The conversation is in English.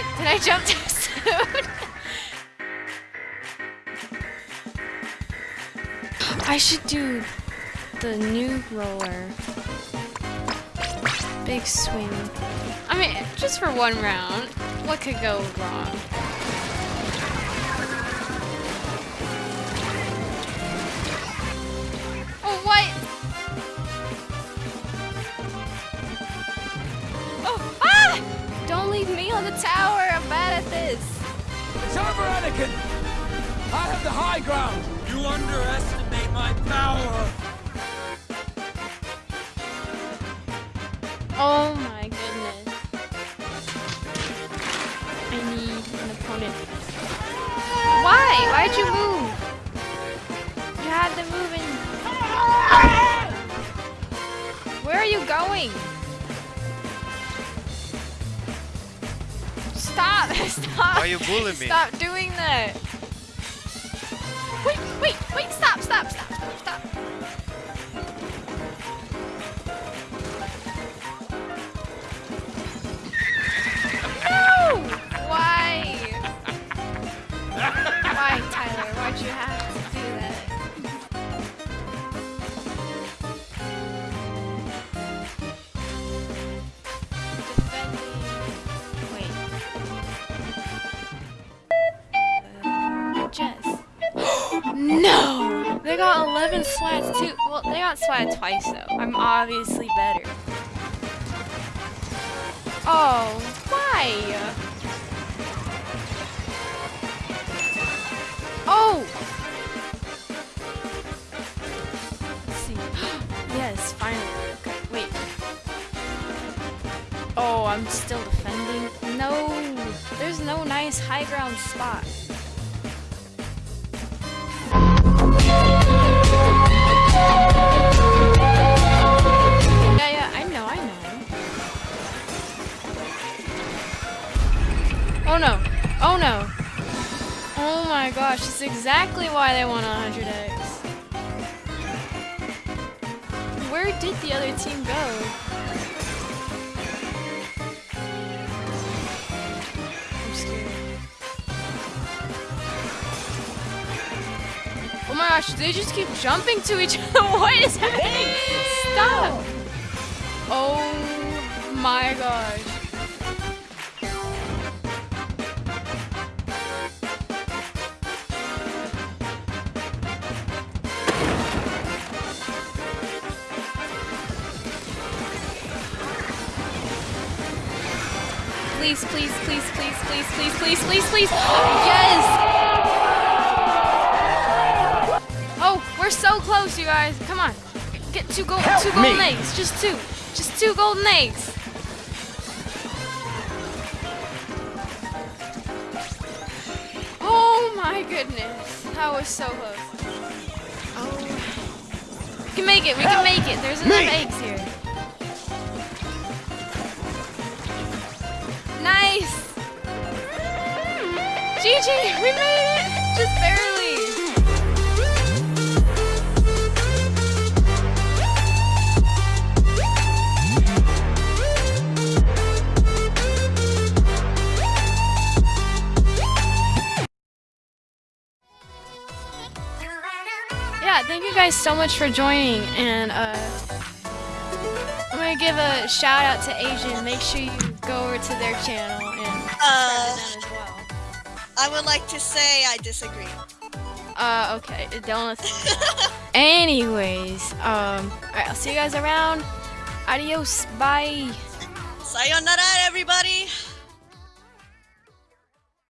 Wait, did I jump too soon? I should do the new roller. Big swing. I mean, just for one round. What could go wrong? Don't leave me on the tower. I'm bad at this. It's over, Anakin! I have the high ground! You underestimate my power! Oh my goodness. I need an opponent. Why? Why'd you move? You had to move in. Where are you going? Stop! Stop! Why you bullying me? Stop doing that! 11 swats too. Well, they got swat twice though. I'm obviously better. Oh, why? Oh! Let's see. yes, finally. Okay, wait. Oh, I'm still defending. No, there's no nice high ground spot. Oh no. Oh no. Oh my gosh, that's exactly why they won 100x. Where did the other team go? I'm scared. Oh my gosh, they just keep jumping to each other. what is happening? Stop! Oh my gosh. Please, please, please, please, please, please, please, please, please. Yes! Oh, we're so close, you guys. Come on. Get two gold Help two golden me. eggs. Just two. Just two golden eggs. Oh my goodness. That was so close. Oh. We can make it. We can make it. There's enough me. eggs here. GG, we made it. Just barely. Yeah, thank you guys so much for joining, and uh, I'm gonna give a shout out to Asian. Make sure you go over to their channel and Uh, them as well. I would like to say I disagree. Uh, okay, don't. Anyways, um, alright, I'll see you guys around. Adios, bye. Sayonara, everybody.